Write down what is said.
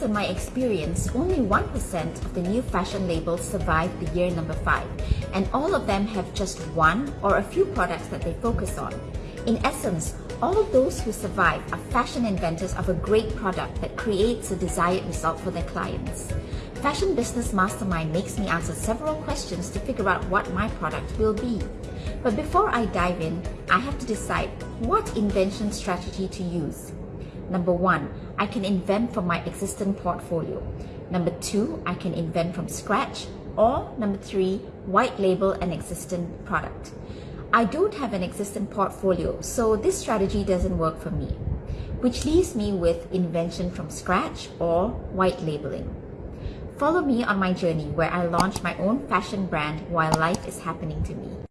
Based on my experience, only 1% of the new fashion labels survive the year number 5, and all of them have just one or a few products that they focus on. In essence, all those who survive are fashion inventors of a great product that creates a desired result for their clients. Fashion Business Mastermind makes me answer several questions to figure out what my product will be. But before I dive in, I have to decide what invention strategy to use. Number one, I can invent from my existing portfolio. Number two, I can invent from scratch. Or number three, white label an existing product. I don't have an existing portfolio, so this strategy doesn't work for me, which leaves me with invention from scratch or white labeling. Follow me on my journey where I launch my own fashion brand while life is happening to me.